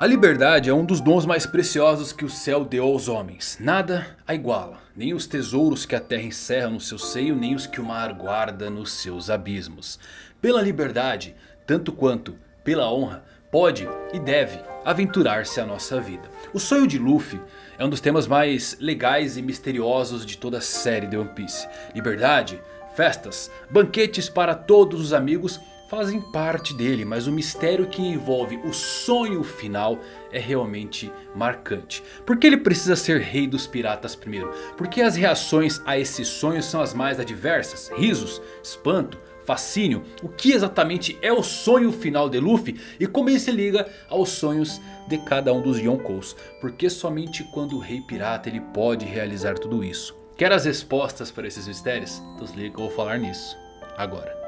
A liberdade é um dos dons mais preciosos que o céu deu aos homens. Nada a iguala. Nem os tesouros que a terra encerra no seu seio, nem os que o mar guarda nos seus abismos. Pela liberdade, tanto quanto pela honra, pode e deve aventurar-se a nossa vida. O sonho de Luffy é um dos temas mais legais e misteriosos de toda a série de One Piece. Liberdade, festas, banquetes para todos os amigos fazem parte dele, mas o mistério que envolve o sonho final é realmente marcante. Por que ele precisa ser rei dos piratas primeiro? Porque as reações a esse sonho são as mais adversas, risos, espanto, fascínio. O que exatamente é o sonho final de Luffy e como ele se liga aos sonhos de cada um dos Yonkous. Porque somente quando o rei pirata ele pode realizar tudo isso. Quer as respostas para esses mistérios? Então se liga eu vou falar nisso agora.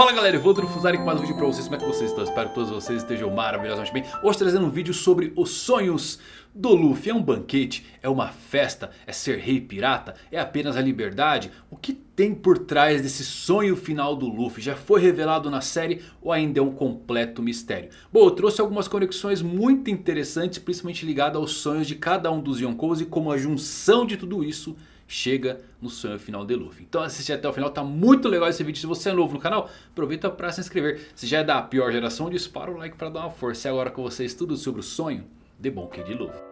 Fala galera, eu vou Fusari com mais um vídeo pra vocês, como é que vocês estão? Espero que todos vocês estejam maravilhosamente bem Hoje trazendo um vídeo sobre os sonhos do Luffy É um banquete? É uma festa? É ser rei pirata? É apenas a liberdade? O que tem por trás desse sonho final do Luffy? Já foi revelado na série ou ainda é um completo mistério? Bom, eu trouxe algumas conexões muito interessantes Principalmente ligadas aos sonhos de cada um dos Yonkous E como a junção de tudo isso chega no sonho final de Luffy. Então assiste até o final, tá muito legal esse vídeo. Se você é novo no canal, aproveita para se inscrever. Se já é da pior geração, dispara o like para dar uma força. E agora com vocês tudo sobre o sonho de Monkey de Luffy.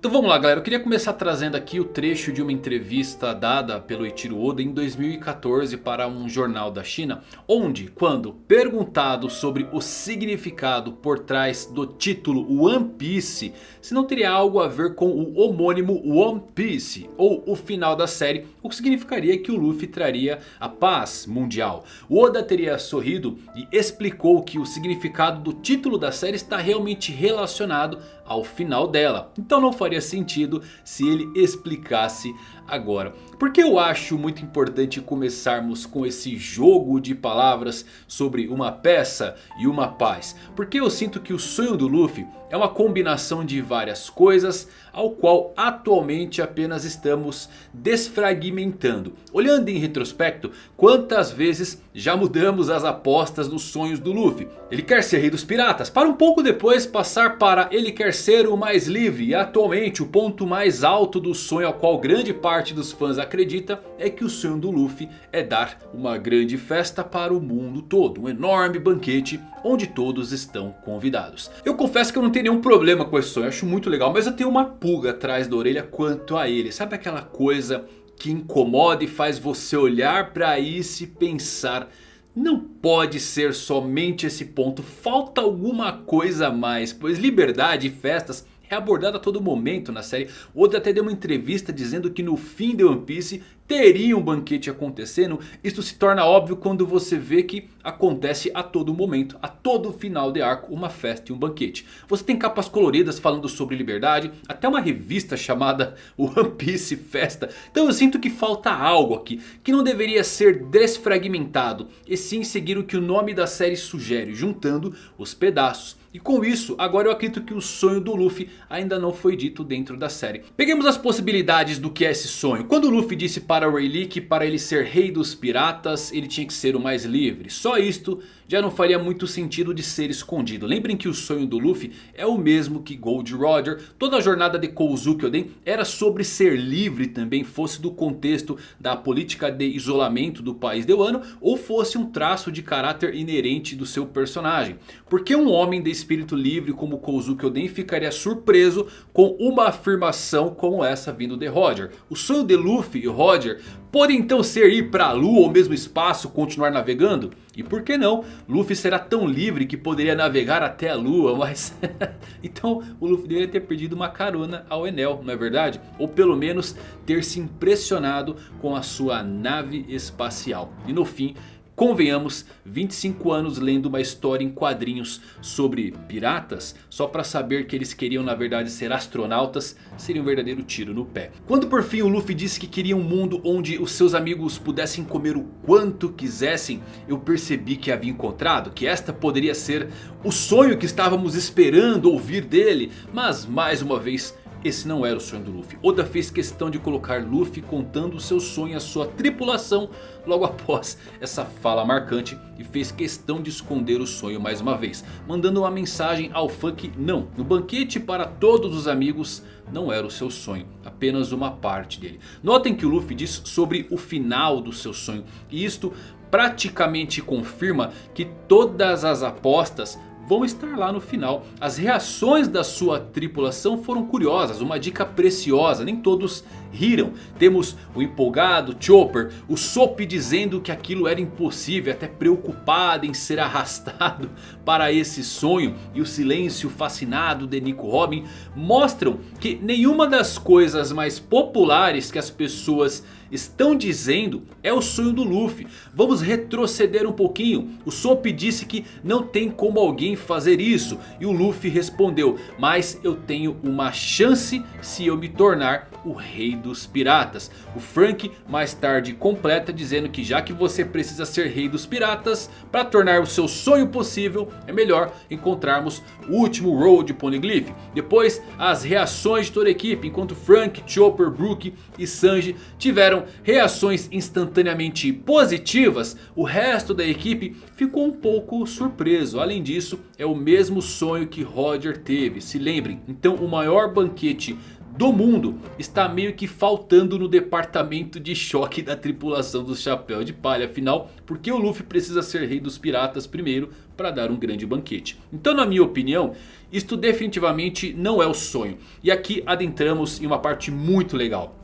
Então vamos lá galera, eu queria começar trazendo aqui o trecho de uma entrevista dada pelo Eiichiro Oda em 2014 para um jornal da China. Onde, quando perguntado sobre o significado por trás do título One Piece, se não teria algo a ver com o homônimo One Piece ou o final da série, o que significaria que o Luffy traria a paz mundial. O Oda teria sorrido e explicou que o significado do título da série está realmente relacionado ao final dela. Então não faria sentido se ele explicasse agora. Porque eu acho muito importante começarmos com esse jogo de palavras sobre uma peça e uma paz. Porque eu sinto que o sonho do Luffy é uma combinação de várias coisas ao qual atualmente apenas estamos desfragmentando. Olhando em retrospecto, quantas vezes já mudamos as apostas nos sonhos do Luffy. Ele quer ser rei dos piratas, para um pouco depois passar para ele quer ser o mais livre. E atualmente o ponto mais alto do sonho ao qual grande parte dos fãs acredita é que o sonho do Luffy é dar uma grande festa para o mundo todo. Um enorme banquete onde todos estão convidados. Eu confesso que eu não tenho nenhum problema com esse sonho, acho muito legal. Mas eu tenho uma pulga atrás da orelha quanto a ele. Sabe aquela coisa que incomoda e faz você olhar para isso e pensar... Não pode ser somente esse ponto, falta alguma coisa a mais, pois liberdade e festas é abordado a todo momento na série. Oda até deu uma entrevista dizendo que no fim de One Piece teria um banquete acontecendo. Isso se torna óbvio quando você vê que acontece a todo momento, a todo final de arco, uma festa e um banquete. Você tem capas coloridas falando sobre liberdade, até uma revista chamada One Piece Festa. Então eu sinto que falta algo aqui, que não deveria ser desfragmentado, e sim seguir o que o nome da série sugere, juntando os pedaços. E com isso, agora eu acredito que o sonho do Luffy ainda não foi dito dentro da série. Peguemos as possibilidades do que é esse sonho. Quando o Luffy disse para Rayleigh que para ele ser rei dos piratas, ele tinha que ser o mais livre. Só isto já não faria muito sentido de ser escondido. Lembrem que o sonho do Luffy é o mesmo que Gold Roger. Toda a jornada de Kozuki Oden era sobre ser livre também. Fosse do contexto da política de isolamento do país de Wano. Ou fosse um traço de caráter inerente do seu personagem. Porque um homem de espírito livre como Kozuki Oden ficaria surpreso com uma afirmação como essa vindo de Roger. O sonho de Luffy e Roger pode então ser ir para a lua ou mesmo espaço continuar navegando? E por que não? Luffy será tão livre que poderia navegar até a lua, mas... então o Luffy deveria ter perdido uma carona ao Enel, não é verdade? Ou pelo menos ter se impressionado com a sua nave espacial. E no fim convenhamos, 25 anos lendo uma história em quadrinhos sobre piratas, só para saber que eles queriam na verdade ser astronautas, seria um verdadeiro tiro no pé. Quando por fim o Luffy disse que queria um mundo onde os seus amigos pudessem comer o quanto quisessem, eu percebi que havia encontrado, que esta poderia ser o sonho que estávamos esperando ouvir dele, mas mais uma vez esse não era o sonho do Luffy. Oda fez questão de colocar Luffy contando o seu sonho à sua tripulação logo após essa fala marcante. E fez questão de esconder o sonho mais uma vez. Mandando uma mensagem ao funk não. No banquete para todos os amigos não era o seu sonho. Apenas uma parte dele. Notem que o Luffy diz sobre o final do seu sonho. E isto praticamente confirma que todas as apostas vão estar lá no final. As reações da sua tripulação foram curiosas, uma dica preciosa, nem todos riram. Temos o empolgado Chopper, o Sop dizendo que aquilo era impossível, até preocupado em ser arrastado para esse sonho. E o silêncio fascinado de Nico Robin mostram que nenhuma das coisas mais populares que as pessoas estão dizendo é o sonho do Luffy. Vamos retroceder um pouquinho. O Sop disse que não tem como alguém fazer isso. E o Luffy respondeu, mas eu tenho uma chance se eu me tornar o rei dos piratas. O Frank mais tarde completa dizendo que já que você precisa ser rei dos piratas. Para tornar o seu sonho possível é melhor encontrarmos o último Road Poneglyph. Depois as reações de toda a equipe enquanto Frank, Chopper, Brook e Sanji tiveram reações instantaneamente positivas, o resto da equipe ficou um pouco surpreso. Além disso, é o mesmo sonho que Roger teve, se lembrem. Então o maior banquete do mundo está meio que faltando no departamento de choque da tripulação do Chapéu de Palha. Afinal, porque o Luffy precisa ser rei dos piratas primeiro para dar um grande banquete. Então na minha opinião, isto definitivamente não é o sonho. E aqui adentramos em uma parte muito legal.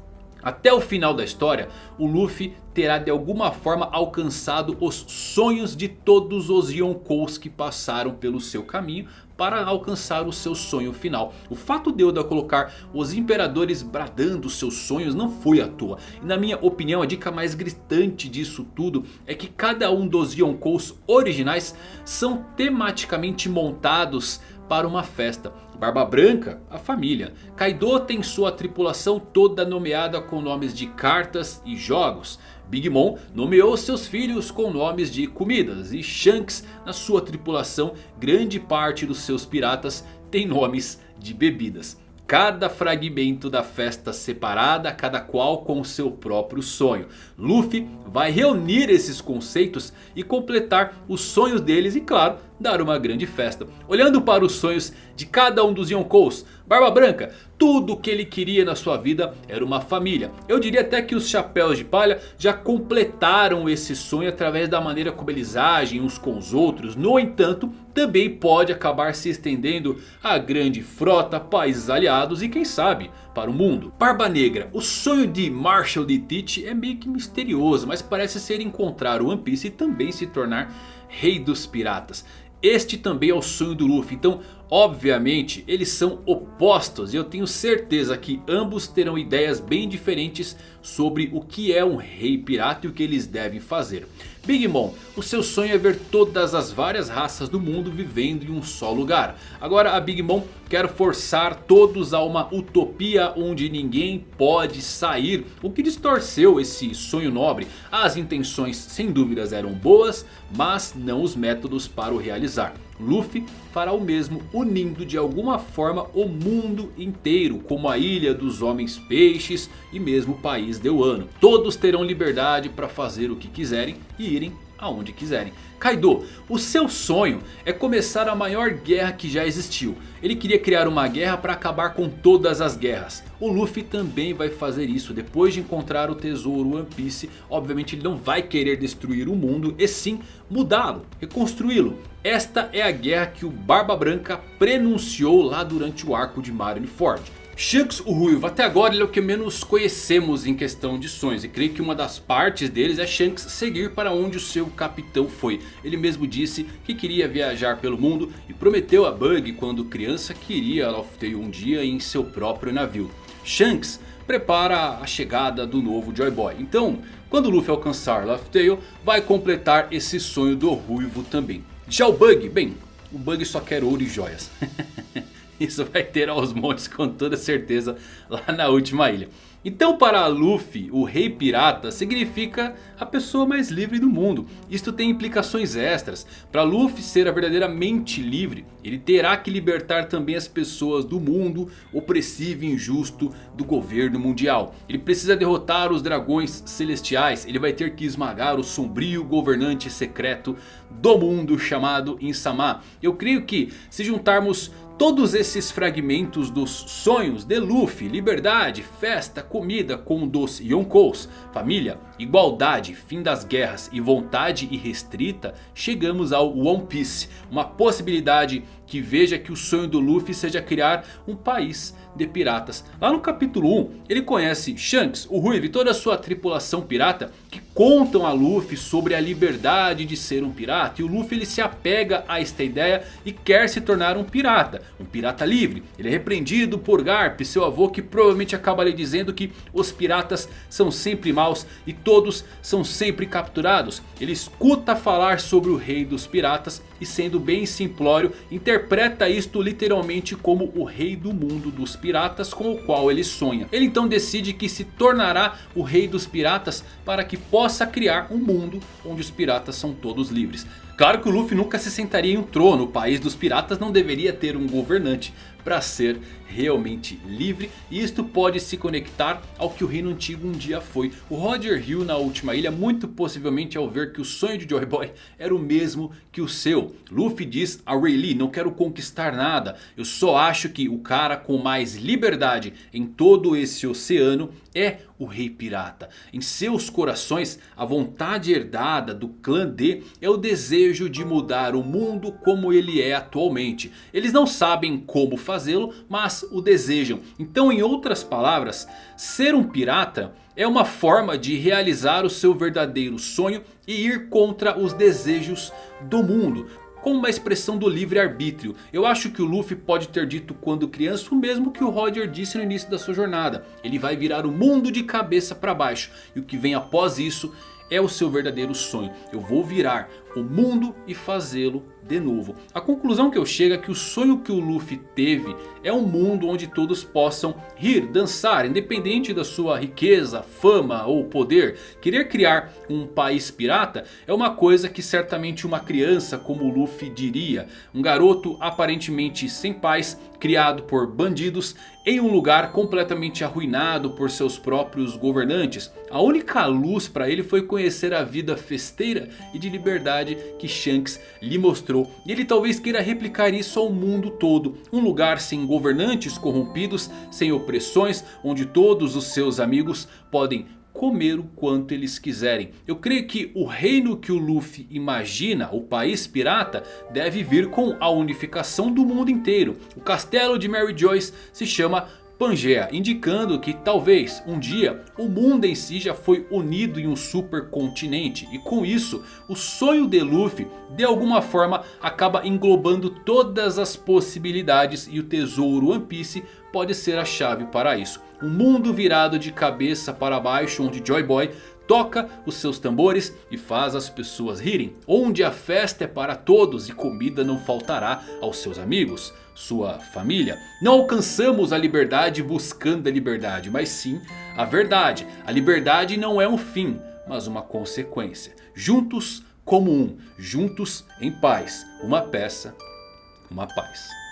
Até o final da história, o Luffy terá de alguma forma alcançado os sonhos de todos os Yonkous que passaram pelo seu caminho para alcançar o seu sonho final. O fato de Oda colocar os imperadores bradando seus sonhos não foi à toa. E na minha opinião a dica mais gritante disso tudo é que cada um dos Yonkous originais são tematicamente montados para uma festa. Barba Branca, a família. Kaido tem sua tripulação toda nomeada com nomes de cartas e jogos. Big Mom nomeou seus filhos com nomes de comidas. E Shanks na sua tripulação, grande parte dos seus piratas tem nomes de bebidas. Cada fragmento da festa separada, cada qual com seu próprio sonho. Luffy vai reunir esses conceitos e completar os sonhos deles e claro, dar uma grande festa. Olhando para os sonhos de cada um dos Yonkous, Barba Branca, tudo o que ele queria na sua vida era uma família. Eu diria até que os Chapéus de Palha já completaram esse sonho através da maneira como eles agem uns com os outros. No entanto, também pode acabar se estendendo a grande frota, países aliados e quem sabe para o mundo. Barba Negra, o sonho de Marshall de Teach é meio que misterioso, mas parece ser encontrar o One Piece e também se tornar rei dos piratas. Este também é o sonho do Luffy. Então obviamente eles são opostos. E eu tenho certeza que ambos terão ideias bem diferentes sobre o que é um rei pirata e o que eles devem fazer. Big Mom, o seu sonho é ver todas as várias raças do mundo vivendo em um só lugar. Agora a Big Mom quer forçar todos a uma utopia onde ninguém pode sair. O que distorceu esse sonho nobre. As intenções sem dúvidas eram boas, mas não os métodos para o realizar. Luffy fará o mesmo unindo de alguma forma o mundo inteiro. Como a ilha dos homens peixes e mesmo o país de Wano. Todos terão liberdade para fazer o que quiserem e irem aonde quiserem. Kaido, o seu sonho é começar a maior guerra que já existiu. Ele queria criar uma guerra para acabar com todas as guerras. O Luffy também vai fazer isso depois de encontrar o tesouro One Piece. Obviamente ele não vai querer destruir o mundo e sim mudá-lo, reconstruí-lo. Esta é a guerra que o Barba Branca prenunciou lá durante o arco de Marineford. Shanks o Ruivo, até agora ele é o que menos conhecemos em questão de sonhos. E creio que uma das partes deles é Shanks seguir para onde o seu capitão foi. Ele mesmo disse que queria viajar pelo mundo e prometeu a Bug quando criança que iria a Laugh um dia em seu próprio navio. Shanks prepara a chegada do novo Joy Boy. Então, quando Luffy alcançar Laugh vai completar esse sonho do Ruivo também. Já o Bug, bem, o Bug só quer ouro e joias. Isso vai ter aos montes com toda certeza lá na última ilha. Então para Luffy, o rei pirata significa a pessoa mais livre do mundo. Isto tem implicações extras. Para Luffy ser a verdadeira mente livre, ele terá que libertar também as pessoas do mundo opressivo e injusto do governo mundial. Ele precisa derrotar os dragões celestiais. Ele vai ter que esmagar o sombrio governante secreto do mundo chamado Insama. Eu creio que se juntarmos Todos esses fragmentos dos sonhos de Luffy, liberdade, festa, comida com dos Yonkous, família, igualdade, fim das guerras e vontade irrestrita, chegamos ao One Piece. Uma possibilidade que veja que o sonho do Luffy seja criar um país de piratas. Lá no capítulo 1 ele conhece Shanks, o Ruivo e toda a sua tripulação pirata que contam a Luffy sobre a liberdade de ser um pirata. E o Luffy ele se apega a esta ideia e quer se tornar um pirata, um pirata livre. Ele é repreendido por Garp, seu avô que provavelmente acaba lhe dizendo que os piratas são sempre maus e todos são sempre capturados. Ele escuta falar sobre o rei dos piratas e sendo bem simplório interpreta isto literalmente como o rei do mundo dos piratas com o qual ele sonha. Ele então decide que se tornará o rei dos piratas para que possa criar um mundo onde os piratas são todos livres. Claro que o Luffy nunca se sentaria em um trono, o país dos piratas não deveria ter um governante para ser realmente livre. E isto pode se conectar ao que o reino antigo um dia foi. O Roger Hill na última ilha muito possivelmente ao ver que o sonho de Joy Boy era o mesmo que o seu. Luffy diz a Rayleigh, não quero conquistar nada. Eu só acho que o cara com mais liberdade em todo esse oceano é o rei pirata. Em seus corações a vontade herdada do clã D é o desejo de mudar o mundo como ele é atualmente. Eles não sabem como fazê-lo, mas o desejam. Então em outras palavras, ser um pirata é uma forma de realizar o seu verdadeiro sonho e ir contra os desejos do mundo como uma expressão do livre-arbítrio. Eu acho que o Luffy pode ter dito quando criança o mesmo que o Roger disse no início da sua jornada. Ele vai virar o mundo de cabeça para baixo. E o que vem após isso é o seu verdadeiro sonho. Eu vou virar o mundo e fazê-lo de novo. A conclusão que eu chego é que o sonho que o Luffy teve é um mundo onde todos possam rir, dançar, independente da sua riqueza, fama ou poder. Querer criar um país pirata é uma coisa que certamente uma criança como o Luffy diria. Um garoto aparentemente sem pais, criado por bandidos em um lugar completamente arruinado por seus próprios governantes. A única luz para ele foi conhecer a vida festeira e de liberdade que Shanks lhe mostrou. E ele talvez queira replicar isso ao mundo todo. Um lugar sem governantes corrompidos, sem opressões, onde todos os seus amigos podem comer o quanto eles quiserem. Eu creio que o reino que o Luffy imagina, o país pirata, deve vir com a unificação do mundo inteiro. O castelo de Mary Joyce se chama Pangea, indicando que talvez um dia o mundo em si já foi unido em um supercontinente e com isso o sonho de Luffy de alguma forma acaba englobando todas as possibilidades e o tesouro One Piece pode ser a chave para isso. Um mundo virado de cabeça para baixo onde Joy Boy toca os seus tambores e faz as pessoas rirem. Onde a festa é para todos e comida não faltará aos seus amigos sua família. Não alcançamos a liberdade buscando a liberdade, mas sim a verdade. A liberdade não é um fim, mas uma consequência. Juntos como um, juntos em paz. Uma peça, uma paz.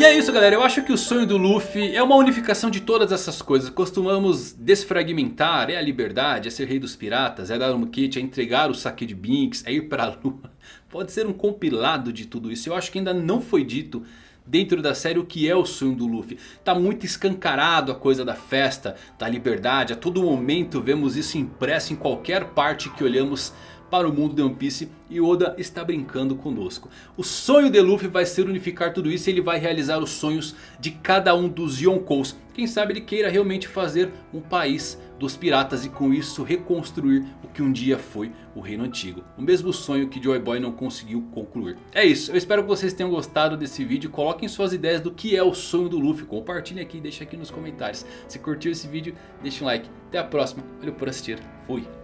E é isso galera, eu acho que o sonho do Luffy é uma unificação de todas essas coisas. Costumamos desfragmentar, é a liberdade, é ser rei dos piratas, é dar um kit, é entregar o saque de Binks, é ir para a lua. Pode ser um compilado de tudo isso, eu acho que ainda não foi dito dentro da série o que é o sonho do Luffy. Tá muito escancarado a coisa da festa, da liberdade, a todo momento vemos isso impresso em qualquer parte que olhamos para o mundo de One Piece. E Oda está brincando conosco. O sonho de Luffy vai ser unificar tudo isso e ele vai realizar os sonhos de cada um dos Yonkous. Quem sabe ele queira realmente fazer um país dos piratas e com isso reconstruir o que um dia foi o reino antigo. O mesmo sonho que Joy Boy não conseguiu concluir. É isso, eu espero que vocês tenham gostado desse vídeo. Coloquem suas ideias do que é o sonho do Luffy. Compartilhem aqui e deixem aqui nos comentários. Se curtiu esse vídeo, deixa um like. Até a próxima, valeu por assistir, fui.